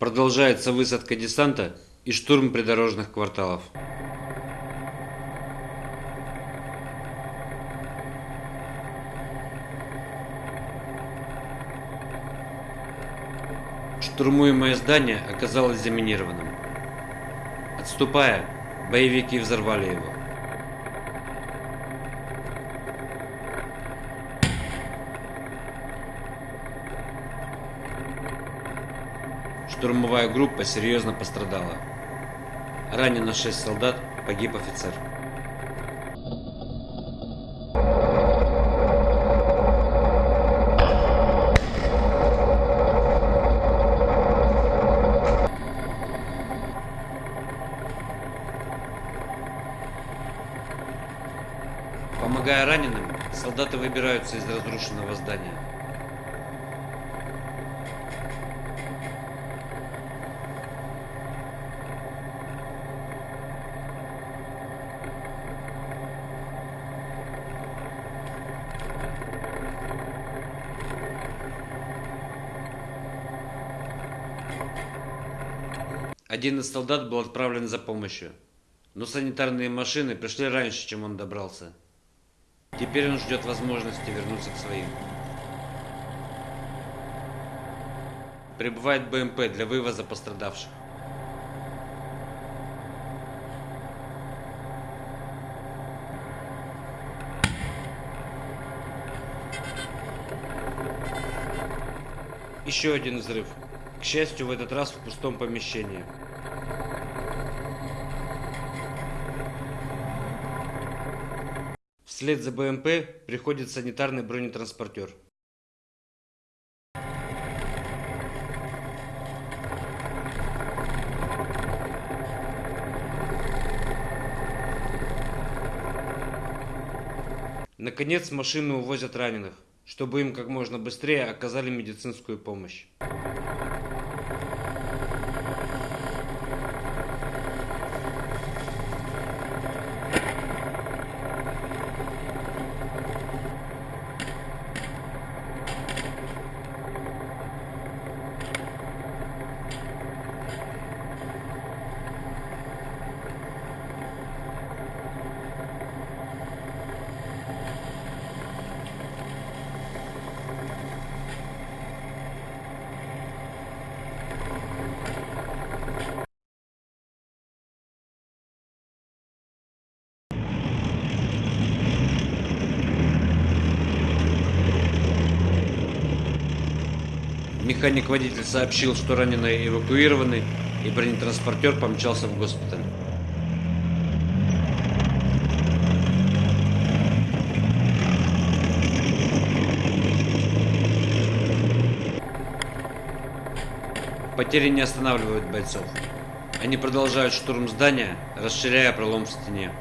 Продолжается высадка десанта и штурм придорожных кварталов. Штурмуемое здание оказалось заминированным. Отступая, боевики взорвали его. Штурмовая группа серьезно пострадала. Ранено 6 солдат, погиб офицер. Помогая раненым, солдаты выбираются из разрушенного здания. Один из солдат был отправлен за помощью, но санитарные машины пришли раньше, чем он добрался. Теперь он ждет возможности вернуться к своим. Прибывает БМП для вывоза пострадавших. Еще один взрыв. К счастью, в этот раз в пустом помещении. Вслед за БМП приходит санитарный бронетранспортер. Наконец машину увозят раненых, чтобы им как можно быстрее оказали медицинскую помощь. Механик-водитель сообщил, что раненые эвакуированы, и бронетранспортер помчался в госпиталь. Потери не останавливают бойцов. Они продолжают штурм здания, расширяя пролом в стене.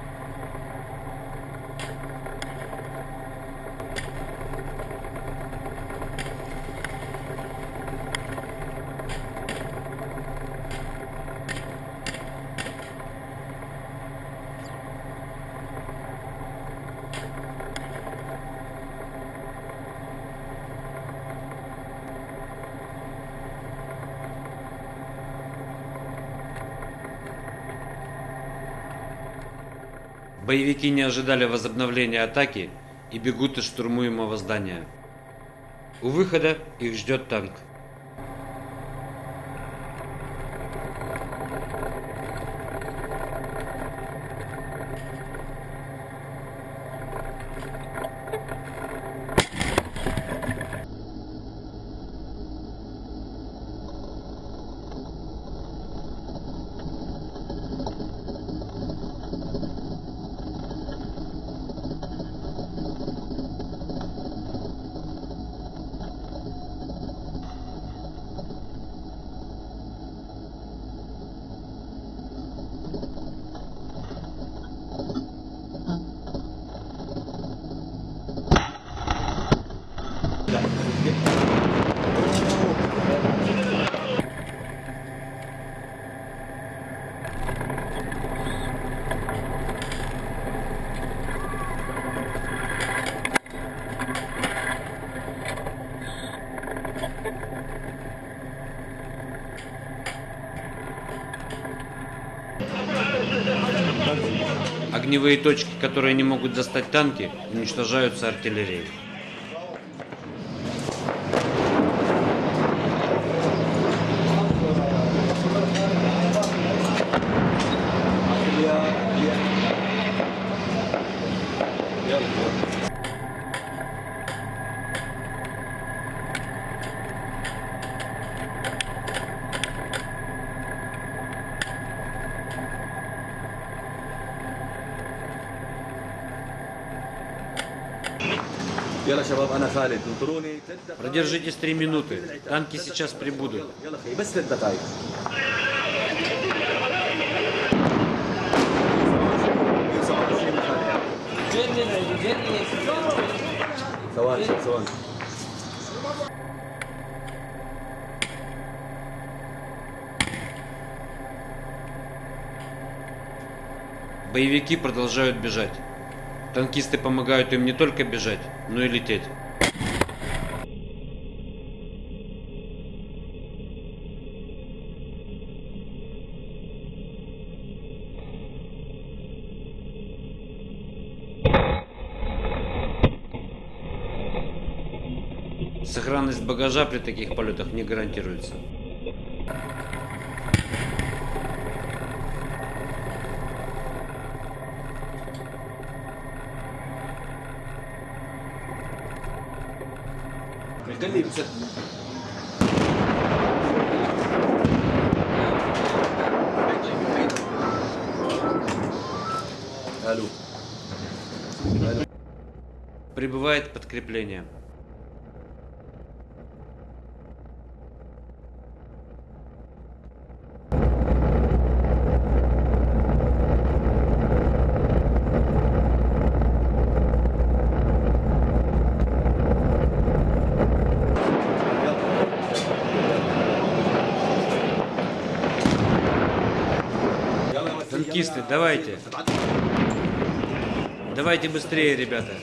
Боевики не ожидали возобновления атаки и бегут из штурмуемого здания. У выхода их ждет танк. Огневые точки, которые не могут достать танки, уничтожаются артиллерией. Продержитесь три минуты. Танки сейчас прибудут. يلا خي بس ثلاث دقائق ثواني ثواني Боевики продолжают бежать. Танкисты помогают им не только бежать, но и лететь. Сохранность багажа при таких полетах не гарантируется. Голимся. Алло. Алло. Прибывает подкрепление. Давайте. Давайте быстрее, ребята.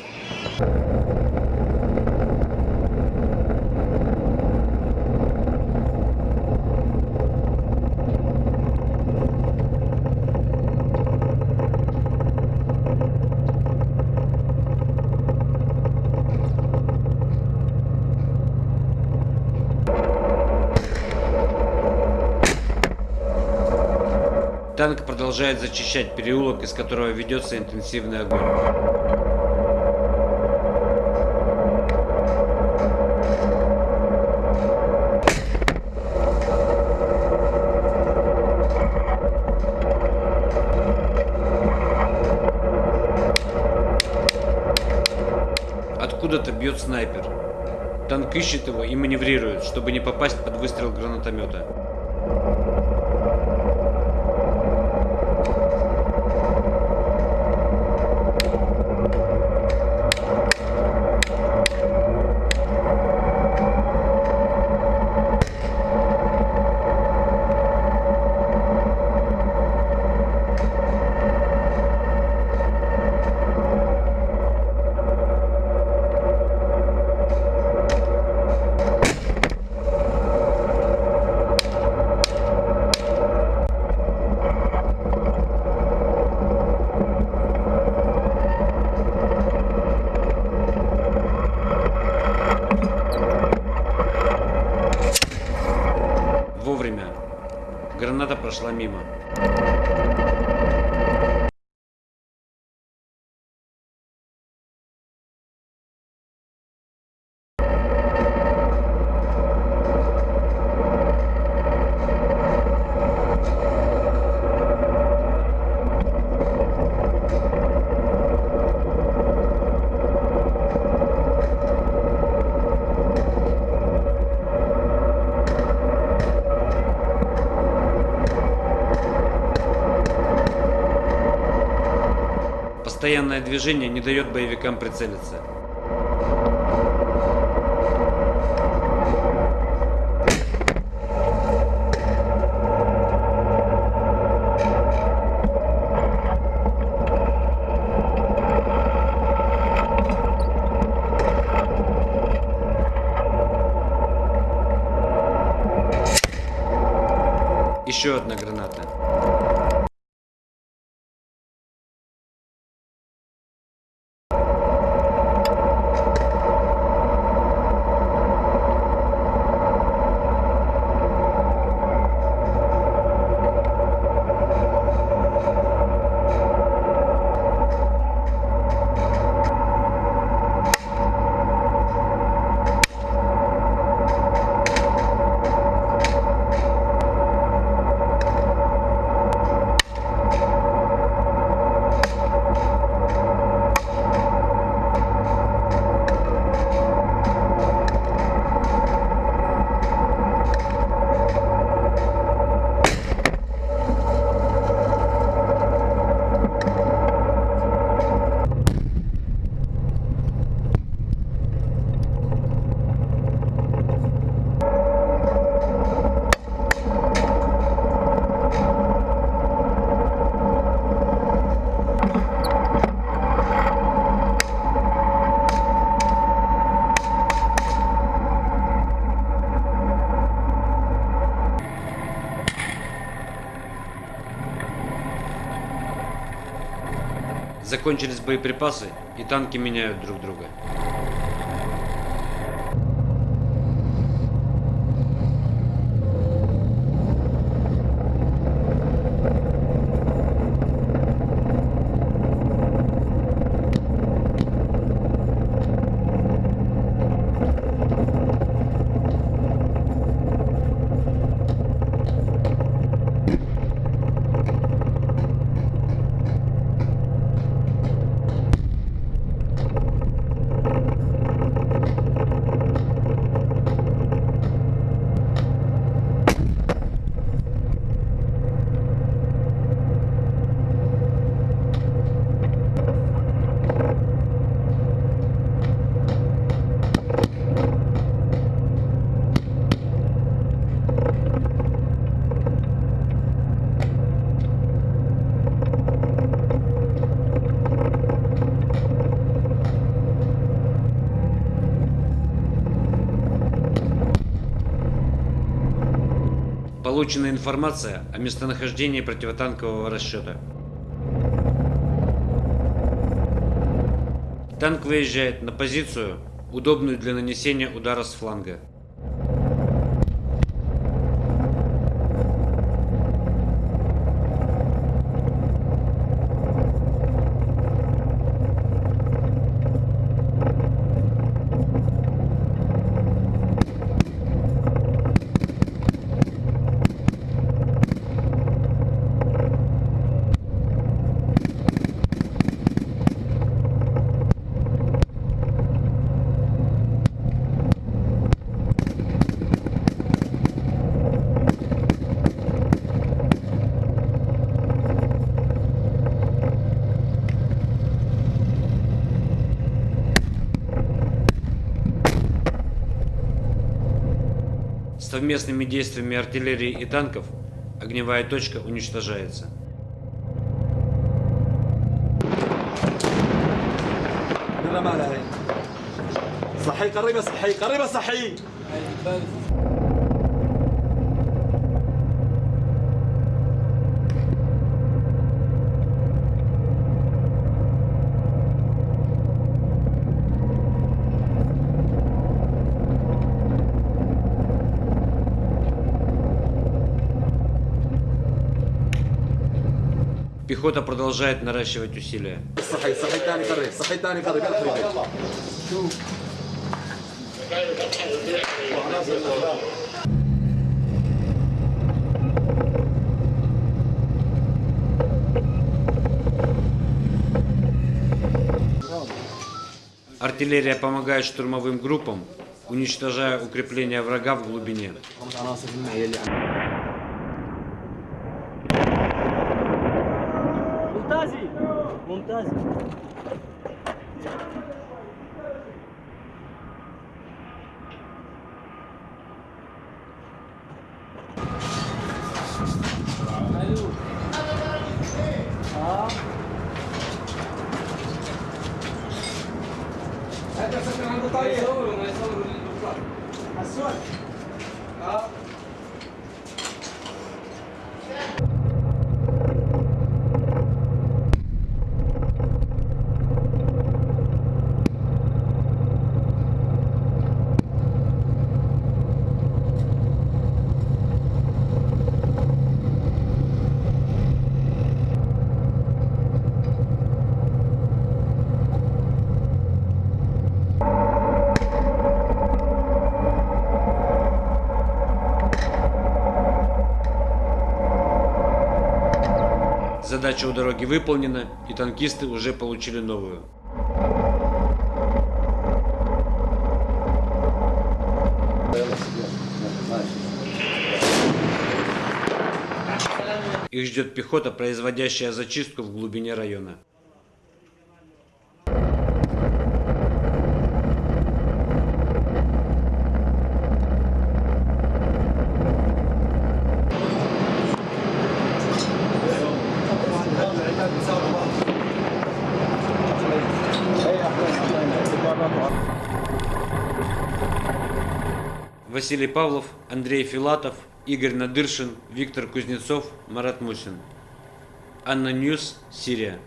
Танк продолжает зачищать переулок, из которого ведется интенсивный огонь. Откуда-то бьет снайпер. Танк ищет его и маневрирует, чтобы не попасть под выстрел гранатомета. Граната прошла мимо. Постоянное движение не дает боевикам прицелиться. Закончились боеприпасы, и танки меняют друг друга. Получена информация о местонахождении противотанкового расчета. Танк выезжает на позицию, удобную для нанесения удара с фланга. Совместными действиями артиллерии и танков огневая точка уничтожается. بالرمالة هي صحي قريبة صحي قريبة صحي пехота продолжает наращивать усилия. Артиллерия помогает штурмовым группам, уничтожая укрепления врага в глубине. Assunto. Ah. Задача у дороги выполнена, и танкисты уже получили новую. Их ждет пехота, производящая зачистку в глубине района. Василий Павлов, Андрей Филатов, Игорь Надыршин, Виктор Кузнецов, Марат Мусин. ANNA News, Сирия.